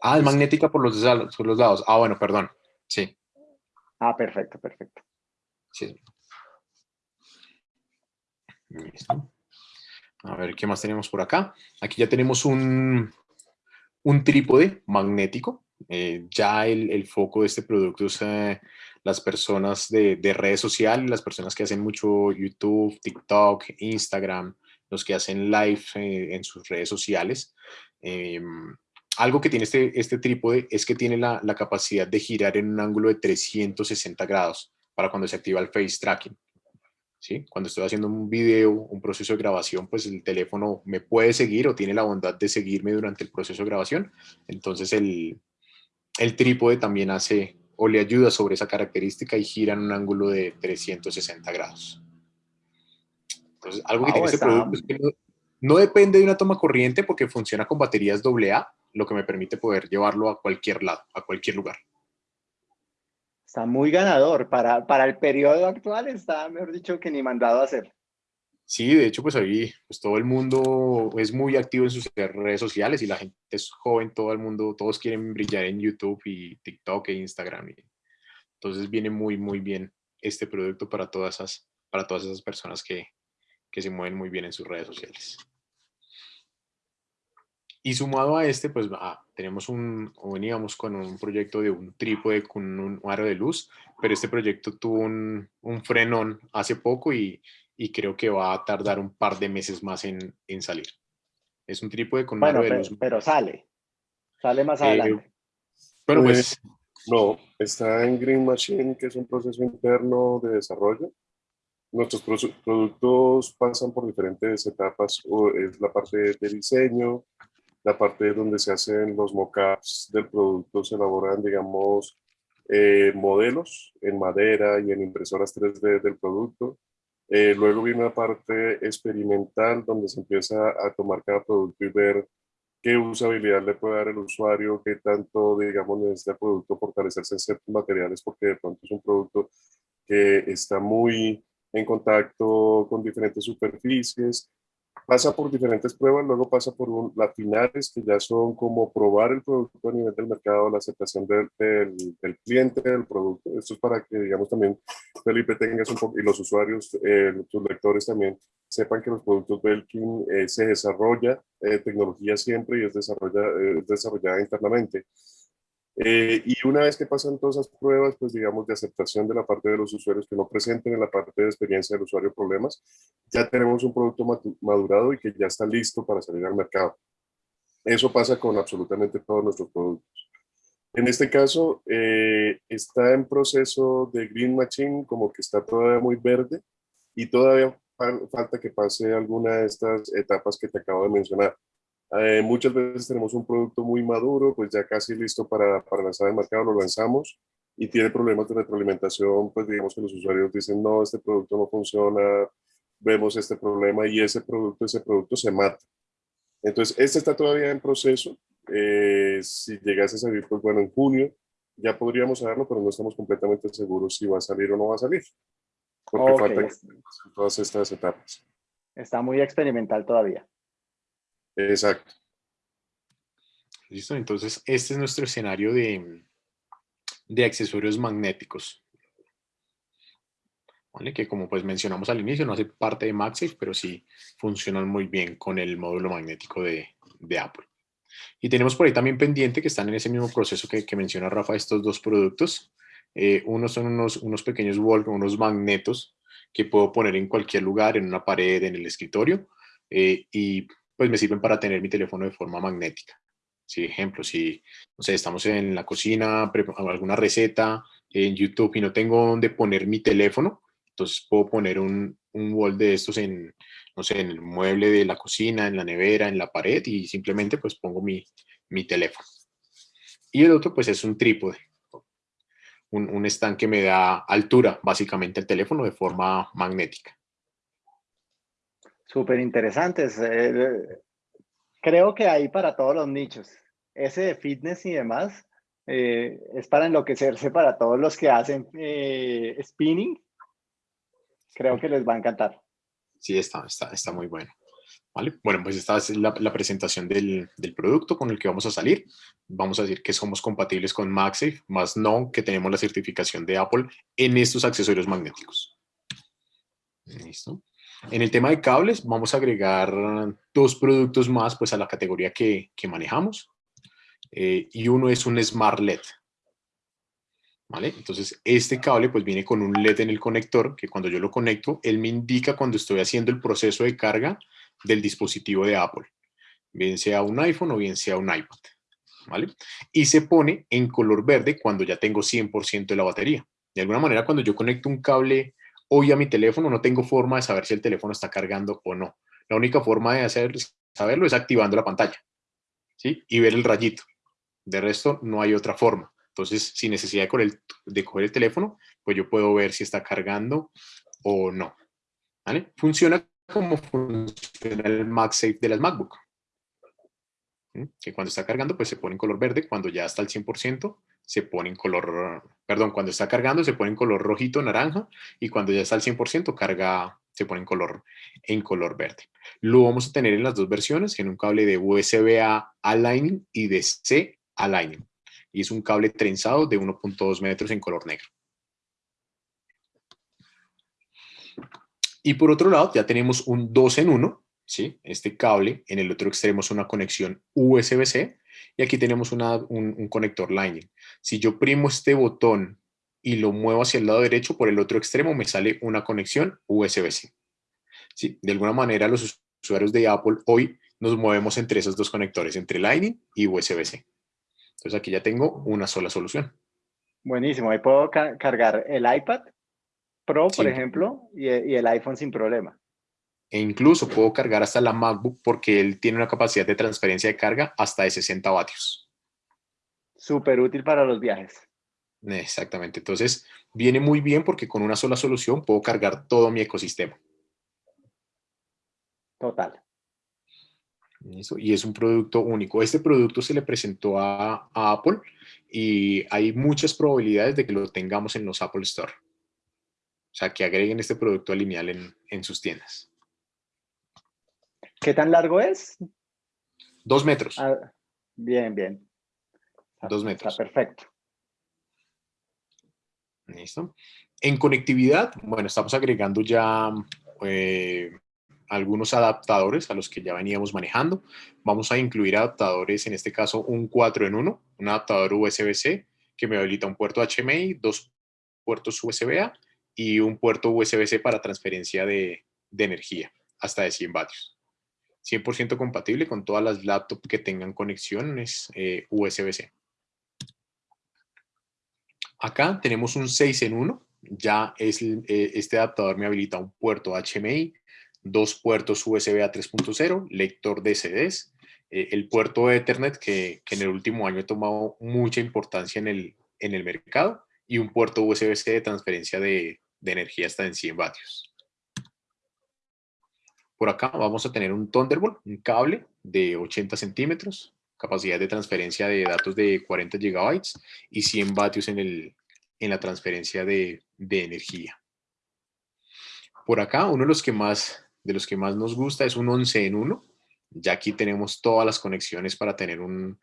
Ah, es magnética por los, por los lados. Ah, bueno, perdón. Sí. Ah, perfecto, perfecto. Sí. A ver, ¿qué más tenemos por acá? Aquí ya tenemos un, un trípode magnético. Eh, ya el, foco de este producto es eh, las personas de, redes sociales, las personas que hacen mucho YouTube, TikTok, Instagram, los que hacen live eh, en sus redes sociales. Em, algo que tiene este, este trípode es que tiene la, la capacidad de girar en un ángulo de 360 grados para cuando se activa el face tracking. Cuando estoy haciendo un video, un proceso de grabación, pues el teléfono me puede seguir o tiene la bondad de seguirme durante el proceso de grabación. Entonces el, el trípode también hace o le ayuda sobre esa característica y gira en un ángulo de 360 grados. Entonces, algo que tiene este producto es que no, no, depende de una toma corriente porque funciona con baterías AA, lo que me permite poder llevarlo a cualquier lado, a cualquier lugar. Está muy ganador. Para, para el periodo actual está, mejor dicho, que ni mandado a hacer. Sí, de hecho, pues ahí pues todo el mundo es muy activo en sus redes sociales y la gente es joven, todo el mundo, todos quieren brillar en YouTube y TikTok e Instagram. Y, entonces viene muy, muy bien este producto para todas esas, para todas esas personas que, que se mueven muy bien en sus redes sociales. Y sumado a este, pues ah, tenemos un, o veníamos con un proyecto de un trípode con un aro de luz, pero este proyecto tuvo un, un frenón hace poco y, y, creo que va a tardar un par de meses más en, en salir. Es un trípode con un aro de luz. Pero sale, sale más eh, adelante. Bueno, pues, pues... No, está en Green Machine, que es un proceso interno de desarrollo. Nuestros productos pasan por diferentes etapas, es la parte de diseño, la parte donde se hacen los mockups del producto, se elaboran, digamos, eh, modelos en madera y en impresoras 3D del producto. Eh, luego viene una parte experimental donde se empieza a tomar cada producto y ver qué usabilidad le puede dar el usuario, qué tanto, digamos, necesita el producto fortalecerse en ciertos materiales, porque de pronto es un producto que está muy en contacto con diferentes superficies, pasa por diferentes pruebas, luego pasa por un, las finales que ya son como probar el producto a nivel del mercado, la aceptación del, del, cliente del producto. Esto es para que, digamos, también Felipe tengas un poco, y los usuarios, eh, tus lectores también, sepan que los productos Belkin eh, se desarrolla eh, tecnología siempre y es, desarrolla, es desarrollada internamente. Eh, y una vez que pasan todas esas pruebas, pues digamos de aceptación de la parte de los usuarios que no presenten en la parte de experiencia del usuario problemas, ya tenemos un producto madurado y que ya está listo para salir al mercado. Eso pasa con absolutamente todos nuestros productos. En este caso, eh, está en proceso de Green Machine, como que está todavía muy verde y todavía falta que pase alguna de estas etapas que te acabo de mencionar. Eh, muchas veces tenemos un producto muy maduro, pues ya casi listo para, para lanzar al mercado, lo lanzamos y tiene problemas de retroalimentación, pues digamos que los usuarios dicen, no, este producto no funciona, vemos este problema y ese producto, ese producto se mata. Entonces, este está todavía en proceso. Eh, si llegase a salir, pues bueno, en junio ya podríamos saberlo, pero no estamos completamente seguros si va a salir o no va a salir. Porque faltan todas estas etapas. Está muy experimental todavía. Exacto. Listo, entonces este es nuestro escenario de, de accesorios magnéticos. ¿Vale? Que como pues mencionamos al inicio, no hace parte de MagSafe, pero sí funcionan muy bien con el módulo magnético de, de Apple. Y tenemos por ahí también pendiente que están en ese mismo proceso que, menciona Rafa, estos dos productos. Eh, unos son unos, unos pequeños wall, unos magnetos que puedo poner en cualquier lugar, en una pared, en el escritorio, eh, y pues me sirven para tener mi teléfono de forma magnética. Si, ejemplo, si no sé, estamos en la cocina, alguna receta en YouTube y no tengo dónde poner mi teléfono, entonces puedo poner un, un wall de estos en, no sé, en el mueble de la cocina, en la nevera, en la pared y simplemente pues pongo mi, mi teléfono. Y el otro pues es un trípode, un, un stand que me da altura básicamente el teléfono de forma magnética súper interesantes. Eh, creo que hay para todos los nichos. Ese de fitness y demás eh, es para enloquecerse para todos los que hacen eh, spinning. Creo que les va a encantar. Sí, está, está, está muy bueno. ¿Vale? Bueno, pues esta es la, presentación del, del, producto con el que vamos a salir. Vamos a decir que somos compatibles con MagSafe, más no que tenemos la certificación de Apple en estos accesorios magnéticos. Listo. En el tema de cables vamos a agregar dos productos más pues, a la categoría que, que manejamos. Eh, y uno es un Smart LED. ¿Vale? Entonces, este cable pues viene con un LED en el conector que cuando yo lo conecto, él me indica cuando estoy haciendo el proceso de carga del dispositivo de Apple. Bien sea un iPhone o bien sea un iPad. ¿Vale? Y se pone en color verde cuando ya tengo 100% de la batería. De alguna manera, cuando yo conecto un cable hoy a mi teléfono no tengo forma de saber si el teléfono está cargando o no. La única forma de hacer, saberlo es activando la pantalla ¿sí? y ver el rayito. De resto, no hay otra forma. Entonces, sin necesidad de, de coger el teléfono, pues yo puedo ver si está cargando o no. ¿Vale? Funciona como funciona el MagSafe de las MacBook. Que cuando está cargando, pues se pone en color verde. Cuando ya está al 100%, se pone en color, perdón, cuando está cargando se pone en color rojito, naranja, y cuando ya está al 100% carga, se pone en color, en color verde. Lo vamos a tener en las dos versiones, en un cable de USB-A a Lightning y de C a Lightning. Y es un cable trenzado de 1.2 metros en color negro. Y por otro lado, ya tenemos un 2 en 1, ¿sí? Este cable, en el otro extremo es una conexión USB-C, y aquí tenemos un, conector Lightning. Si yo primo este botón y lo muevo hacia el lado derecho, por el otro extremo me sale una conexión USB-C. ¿Sí? De alguna manera los usuarios de Apple hoy nos movemos entre esos dos conectores, entre Lightning y USB-C. Entonces aquí ya tengo una sola solución. Buenísimo, ahí puedo cargar el iPad Pro, por ejemplo, y el iPhone sin problema e incluso puedo cargar hasta la MacBook porque él tiene una capacidad de transferencia de carga hasta de 60 vatios. Súper útil para los viajes. Exactamente, entonces viene muy bien porque con una sola solución puedo cargar todo mi ecosistema. Total. Y es un producto único. Este producto se le presentó a, Apple y hay muchas probabilidades de que lo tengamos en los Apple Store. O sea, que agreguen este producto lineal en, en sus tiendas. ¿Qué tan largo es? Dos metros. Ah, bien, bien. Dos metros. Está perfecto. Listo. En conectividad, bueno, estamos agregando ya eh, algunos adaptadores a los que ya veníamos manejando. Vamos a incluir adaptadores, en este caso un 4 en 1, un adaptador USB-C que me habilita un puerto HMI, dos puertos USB-A y un puerto USB-C para transferencia de, energía hasta de 100 vatios. 100% compatible con todas las laptops que tengan conexiones eh, USB-C. Acá tenemos un 6 en 1. Ya es, eh, este adaptador me habilita un puerto HMI, dos puertos USB a 3.0, lector de CDs, eh, el puerto Ethernet que, en el último año ha tomado mucha importancia en el, en el mercado y un puerto USB-C de transferencia de, de energía hasta en 100 vatios. Por acá vamos a tener un Thunderbolt, un cable de 80 centímetros, capacidad de transferencia de datos de 40 gigabytes y 100 vatios en, el, en la transferencia de, de energía. Por acá, uno de los que más, de los que más nos gusta es un 11 en 1. Ya aquí tenemos todas las conexiones para tener un,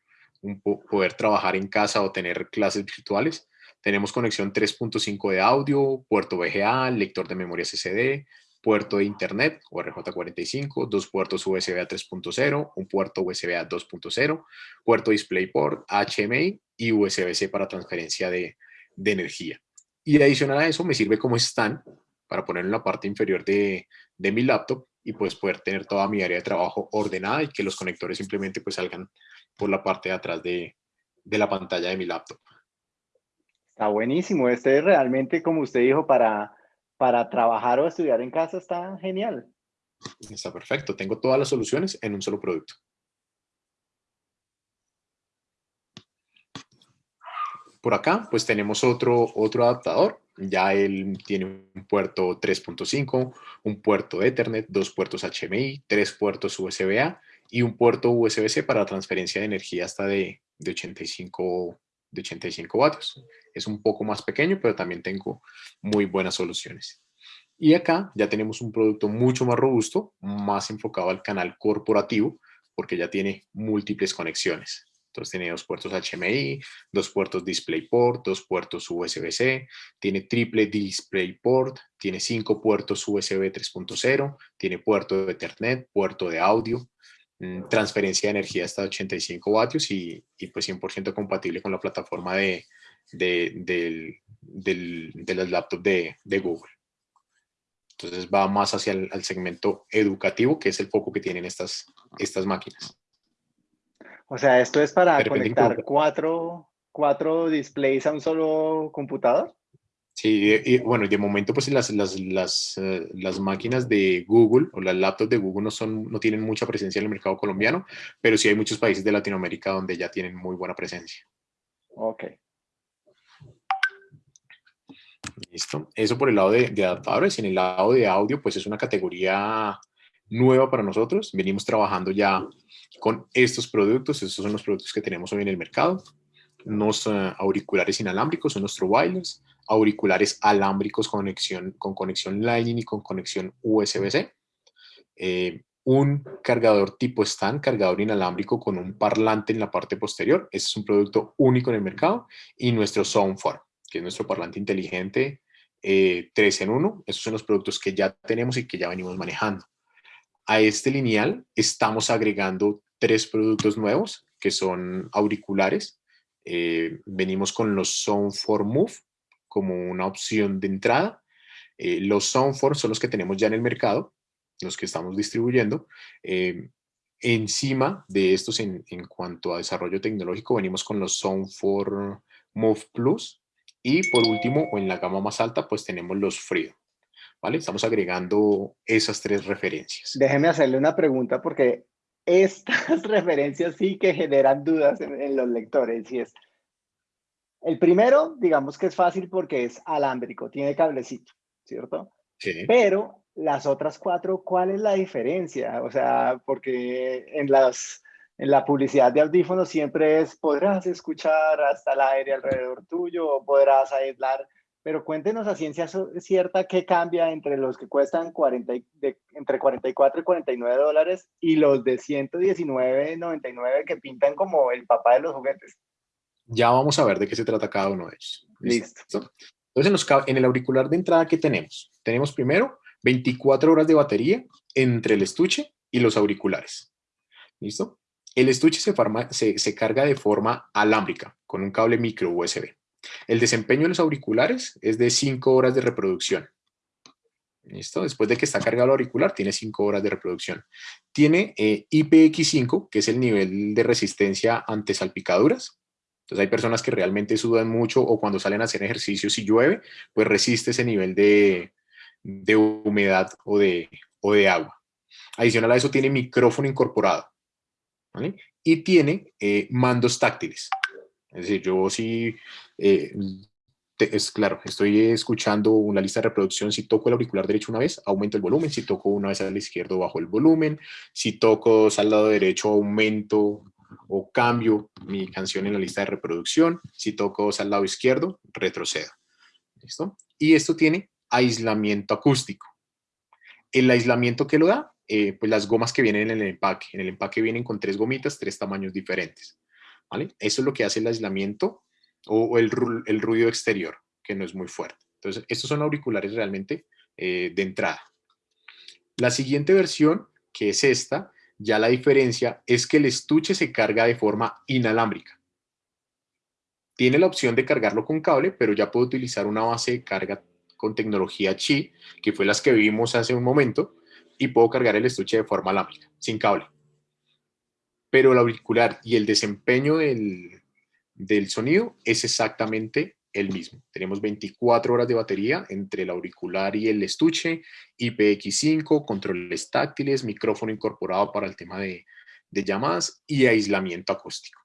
poder trabajar en casa o tener clases virtuales. Tenemos conexión 3.5 de audio, puerto VGA, lector de memoria SSD, puerto de internet o RJ45, dos puertos USB a 3.0, un puerto USB a 2.0, puerto DisplayPort, HMI y USB-C para transferencia de, energía. Y adicional a eso me sirve como stand para ponerlo en la parte inferior de, de, mi laptop y pues poder tener toda mi área de trabajo ordenada y que los conectores simplemente pues salgan por la parte de atrás de, de la pantalla de mi laptop. Está buenísimo. Este es realmente, como usted dijo, para, para trabajar o estudiar en casa está genial. Está perfecto. Tengo todas las soluciones en un solo producto. Por acá, pues tenemos otro, otro adaptador. Ya él tiene un puerto 3.5, un puerto Ethernet, dos puertos HMI, tres puertos USB-A y un puerto USB-C para transferencia de energía hasta de, de 85 de 85 vatios. Es un poco más pequeño, pero también tengo muy buenas soluciones. Y acá ya tenemos un producto mucho más robusto, más enfocado al canal corporativo, porque ya tiene múltiples conexiones. Entonces tiene dos puertos HMI, dos puertos DisplayPort, dos puertos USB-C, tiene triple DisplayPort, tiene cinco puertos USB 3.0, tiene puerto de Ethernet, puerto de audio, transferencia de energía hasta 85 vatios y, y pues 100% compatible con la plataforma de, de, del, del, de las laptops de, de, Google. Entonces va más hacia el segmento educativo, que es el foco que tienen estas, estas máquinas. O sea, ¿esto es para conectar cuatro, cuatro displays a un solo computador? Sí, y, bueno, de momento pues las, las, las, eh, las, máquinas de Google o las laptops de Google no, son, no tienen mucha presencia en el mercado colombiano, pero sí hay muchos países de Latinoamérica donde ya tienen muy buena presencia. Ok. Listo. Eso por el lado de, de adaptadores. En el lado de audio, pues es una categoría nueva para nosotros. Venimos trabajando ya con estos productos. Estos son los productos que tenemos hoy en el mercado. Unos uh, auriculares inalámbricos, unos true wireless auriculares alámbricos con conexión, con conexión Lightning y con conexión USB-C. Eh, un cargador tipo stand, cargador inalámbrico con un parlante en la parte posterior. Este es un producto único en el mercado. Y nuestro Soundform, que es nuestro parlante inteligente eh, 3 en 1. Esos son los productos que ya tenemos y que ya venimos manejando. A este lineal estamos agregando tres productos nuevos, que son auriculares. Eh, venimos con los Soundform Move, como una opción de entrada. Eh, los Soundforce son los que tenemos ya en el mercado, los que estamos distribuyendo. Eh, encima de estos, en, en, cuanto a desarrollo tecnológico, venimos con los Soundforce Move Plus. Y por último, o en la gama más alta, pues tenemos los Freedom. ¿Vale? Estamos agregando esas tres referencias. Déjeme hacerle una pregunta porque estas referencias sí que generan dudas en, en los lectores. Y es, el primero, digamos que es fácil porque es alámbrico, tiene cablecito, ¿cierto? Sí. Pero las otras cuatro, ¿cuál es la diferencia? O sea, porque en, las, en la publicidad de audífonos siempre es, podrás escuchar hasta el aire alrededor tuyo o podrás aislar, pero cuéntenos a ciencia cierta qué cambia entre los que cuestan 40, de, entre 44 y 49 dólares y los de 119.99 que pintan como el papá de los juguetes. Ya vamos a ver de qué se trata cada uno de ellos. Listo. Entonces, en, el auricular de entrada, ¿qué tenemos? Tenemos primero 24 horas de batería entre el estuche y los auriculares. ¿Listo? El estuche se, se, carga de forma alámbrica, con un cable micro USB. El desempeño de los auriculares es de 5 horas de reproducción. ¿Listo? Después de que está cargado el auricular, tiene 5 horas de reproducción. Tiene eh, IPX5, que es el nivel de resistencia ante salpicaduras. Entonces hay personas que realmente sudan mucho o cuando salen a hacer ejercicios y llueve, pues resiste ese nivel de, de humedad o de, o de agua. Adicional a eso tiene micrófono incorporado. Y tiene eh, mandos táctiles. Es decir, yo sí, eh, es claro, estoy escuchando una lista de reproducción, si toco el auricular derecho una vez, aumento el volumen, si toco una vez al izquierdo, bajo el volumen, si toco al lado derecho, aumento o cambio mi canción en la lista de reproducción, si toco al lado izquierdo, retrocedo. ¿Listo? Y esto tiene aislamiento acústico. El aislamiento que lo da, eh, pues las gomas que vienen en el empaque. En el empaque vienen con tres gomitas, tres tamaños diferentes. ¿vale? Eso es lo que hace el aislamiento o, el, ruido exterior, que no es muy fuerte. Entonces, estos son auriculares realmente eh, de entrada. La siguiente versión, que es esta, ya la diferencia es que el estuche se carga de forma inalámbrica. Tiene la opción de cargarlo con cable, pero ya puedo utilizar una base de carga con tecnología Qi, que fue las que vimos hace un momento, y puedo cargar el estuche de forma alámbrica, sin cable. Pero el auricular y el desempeño del, del sonido es exactamente el mismo. Tenemos 24 horas de batería entre el auricular y el estuche, IPX5, controles táctiles, micrófono incorporado para el tema de, llamadas y aislamiento acústico.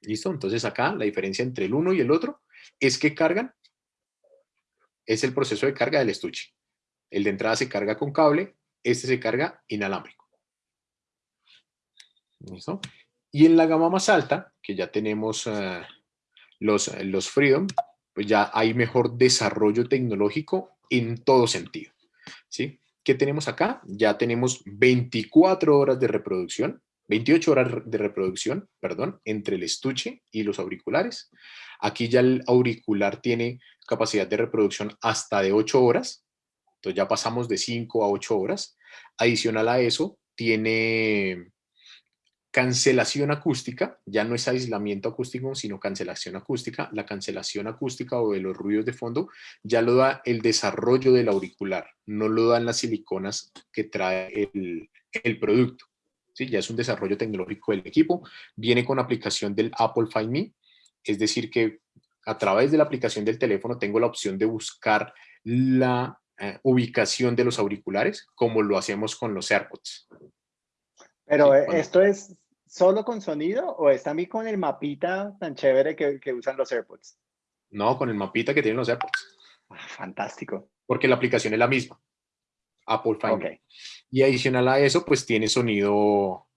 ¿Listo? Entonces acá la diferencia entre el uno y el otro es que cargan es el proceso de carga del estuche. El de entrada se carga con cable, este se carga inalámbrico. ¿Listo? Y en la gama más alta, que ya tenemos eh, los, los Freedom, pues ya hay mejor desarrollo tecnológico en todo sentido. ¿sí? ¿Qué tenemos acá? Ya tenemos 24 horas de reproducción, 28 horas de reproducción, perdón, entre el estuche y los auriculares. Aquí ya el auricular tiene capacidad de reproducción hasta de 8 horas. Entonces ya pasamos de 5 a 8 horas. Adicional a eso, tiene cancelación acústica, ya no es aislamiento acústico, sino cancelación acústica. La cancelación acústica o de los ruidos de fondo ya lo da el desarrollo del auricular, no lo dan las siliconas que trae el, el producto. ¿Sí? Ya es un desarrollo tecnológico del equipo. Viene con aplicación del Apple Find Me, es decir que a través de la aplicación del teléfono tengo la opción de buscar la eh, ubicación de los auriculares, como lo hacemos con los AirPods. Pero eh, esto es solo con sonido o está a mí con el mapita tan chévere que, que, usan los AirPods? No, con el mapita que tienen los AirPods. Ah, fantástico. Porque la aplicación es la misma. Apple Find. Y adicional a eso, pues tiene sonido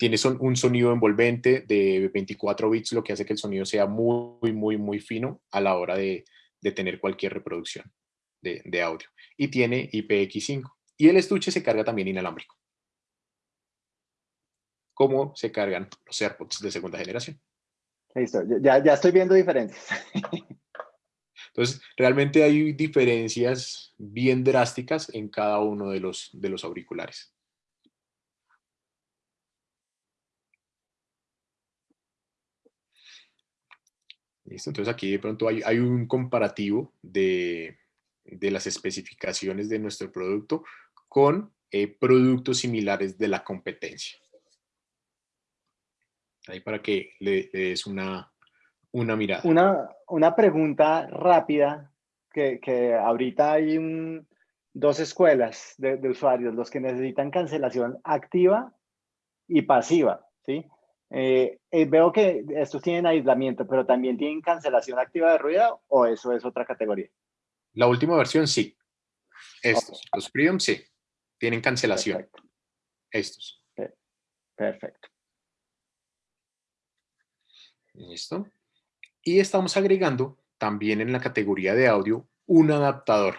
tiene un sonido envolvente de 24 bits, lo que hace que el sonido sea muy, muy, muy fino a la hora de, tener cualquier reproducción de, audio. Y tiene IPX5. Y el estuche se carga también inalámbrico. ¿Cómo se cargan los AirPods de segunda generación? Listo, ya, ya estoy viendo diferencias. Entonces, realmente hay diferencias bien drásticas en cada uno de los, de los auriculares. Entonces aquí de pronto hay, un comparativo de, las especificaciones de nuestro producto con eh, productos similares de la competencia. Ahí para que le, des una, una mirada. Una, una pregunta rápida, que, ahorita hay dos escuelas de, de, usuarios, los que necesitan cancelación activa y pasiva, ¿sí? Eh, eh, veo que estos tienen aislamiento, pero también tienen cancelación activa de ruido o eso es otra categoría. La última versión sí. Estos, los Freedom sí, tienen cancelación. Estos. Perfecto. Listo. Y estamos agregando también en la categoría de audio un adaptador.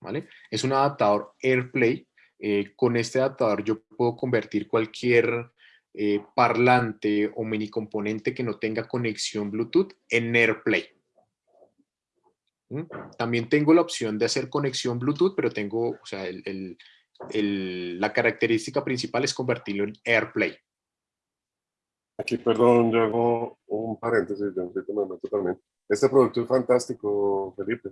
¿Vale? Es un adaptador AirPlay. Eh, con este adaptador yo puedo convertir cualquier eh, parlante o mini componente que no tenga conexión Bluetooth en AirPlay. También tengo la opción de hacer conexión Bluetooth, pero tengo, o sea, la característica principal es convertirlo en AirPlay. Aquí, perdón, yo hago un paréntesis, yo me también. Este producto es fantástico, Felipe,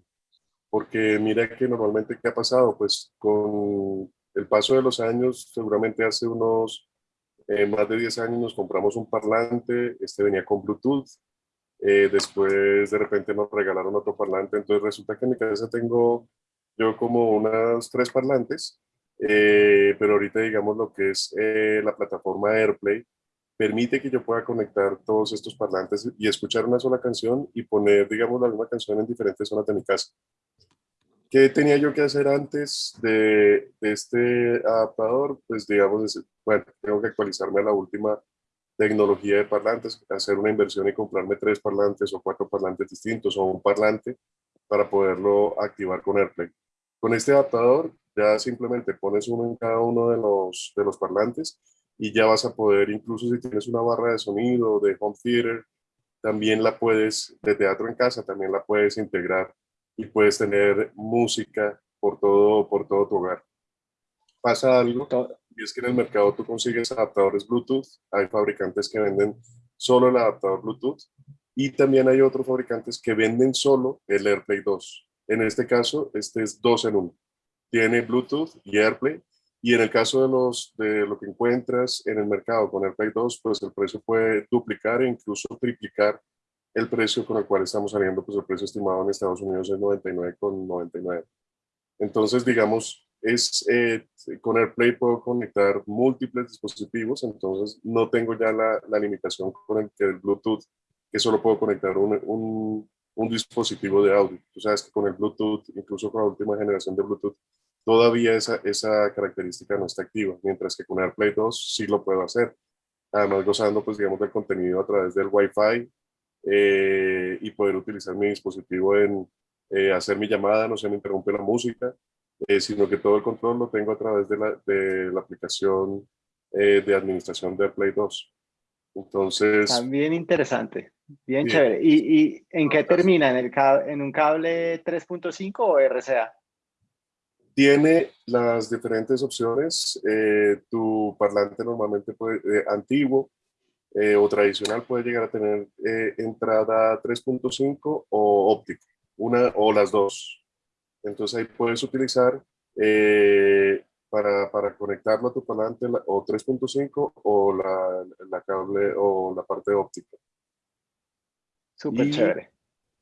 porque mira que normalmente, ¿qué ha pasado? Pues con el paso de los años, seguramente hace unos eh, más de 10 años nos compramos un parlante, este venía con Bluetooth, eh, después de repente nos regalaron otro parlante, entonces resulta que en mi cabeza tengo yo como unas tres parlantes, eh, pero ahorita digamos lo que es la plataforma AirPlay, permite que yo pueda conectar todos estos parlantes y escuchar una sola canción y poner, digamos, la misma canción en diferentes zonas de mi casa. ¿Qué tenía yo que hacer antes de, este adaptador? Pues digamos, bueno, tengo que actualizarme a la última tecnología de parlantes, hacer una inversión y comprarme tres parlantes o cuatro parlantes distintos o un parlante para poderlo activar con AirPlay. Con este adaptador ya simplemente pones uno en cada uno de los, de los parlantes y ya vas a poder, incluso si tienes una barra de sonido de home theater, también la puedes, de teatro en casa, también la puedes integrar y puedes tener música por todo, por todo tu hogar. Pasa algo, y es que en el mercado tú consigues adaptadores Bluetooth, hay fabricantes que venden solo el adaptador Bluetooth, y también hay otros fabricantes que venden solo el AirPlay 2. En este caso, este es dos en uno. Tiene Bluetooth y AirPlay, y en el caso de, los, de lo que encuentras en el mercado con AirPlay 2, pues el precio puede duplicar e incluso triplicar el precio con el cual estamos saliendo, pues el precio estimado en Estados Unidos es 99,99. Entonces, digamos, es, eh, con AirPlay puedo conectar múltiples dispositivos, entonces no tengo ya la, la limitación con el, el, Bluetooth, que solo puedo conectar un, un, un dispositivo de audio. Tú sabes que con el Bluetooth, incluso con la última generación de Bluetooth, todavía esa, esa característica no está activa, mientras que con AirPlay 2 sí lo puedo hacer. Además, gozando, pues, digamos, del contenido a través del Wi-Fi eh, y poder utilizar mi dispositivo en eh, hacer mi llamada, no se me interrumpe la música, eh, sino que todo el control lo tengo a través de la, de la aplicación de administración de AirPlay 2. Entonces... También interesante, bien chévere. ¿Y, ¿Y, en qué termina? ¿En, el ¿En un cable 3.5 o RCA? Tiene las diferentes opciones. Eh, tu parlante normalmente puede, eh, antiguo eh, o tradicional puede llegar a tener entrada 3.5 o óptico, una o las dos. Entonces ahí puedes utilizar para, para, conectarlo a tu parlante o 3.5 o la, la, cable o la parte óptica. Súper chévere.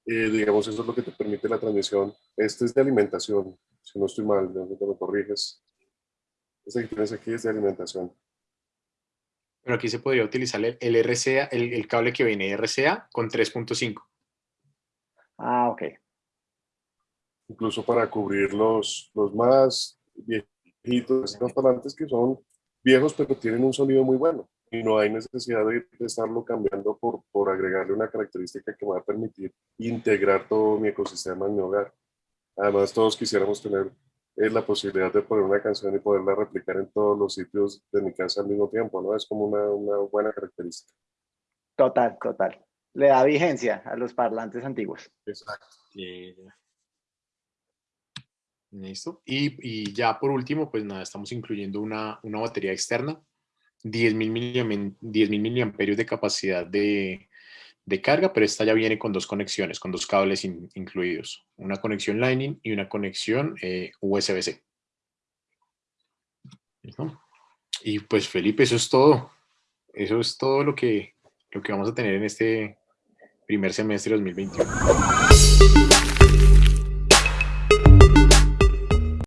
Digamos, eso es lo que te permite la transmisión. Este es de alimentación si no estoy mal, de te lo corriges. Esta que tienes aquí es de alimentación. Pero aquí se podría utilizar el, el RCA, el, cable que viene de RCA con 3.5. Ah, ok. Incluso para cubrir los, los más viejitos, los parlantes que son viejos pero tienen un sonido muy bueno y no hay necesidad de, estarlo cambiando por, por agregarle una característica que me va a permitir integrar todo mi ecosistema en mi hogar. Además, todos quisiéramos tener eh, la posibilidad de poner una canción y poderla replicar en todos los sitios de mi casa al mismo tiempo, ¿no? Es como una, una buena característica. Total, total. Le da vigencia a los parlantes antiguos. Exacto. Listo. Y, y, ya por último, pues nada, estamos incluyendo una, una batería externa, 10.000 10 miliamperios de capacidad de, de carga, pero esta ya viene con dos conexiones, con dos cables incluidos. Una conexión Lightning y una conexión eh, USB-C. Y pues Felipe, eso es todo. Eso es todo lo que, lo que vamos a tener en este primer semestre de 2021.